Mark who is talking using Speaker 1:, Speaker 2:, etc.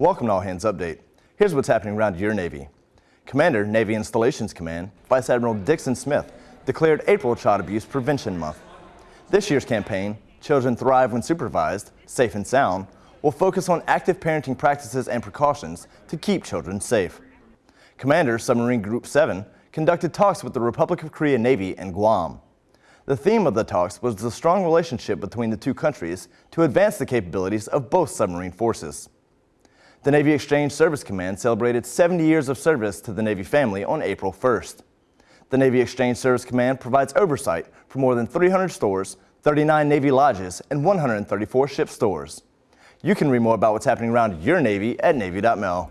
Speaker 1: Welcome to All Hands Update. Here's what's happening around your Navy. Commander, Navy Installations Command, Vice Admiral Dixon Smith, declared April Child Abuse Prevention Month. This year's campaign, Children Thrive When Supervised, Safe and Sound, will focus on active parenting practices and precautions to keep children safe. Commander, Submarine Group 7, conducted talks with the Republic of Korea Navy and Guam. The theme of the talks was the strong relationship between the two countries to advance the capabilities of both submarine forces. The Navy Exchange Service Command celebrated 70 years of service to the Navy family on April 1st. The Navy Exchange Service Command provides oversight for more than 300 stores, 39 Navy lodges, and 134 ship stores. You can read more about what's happening around your Navy at Navy.mil.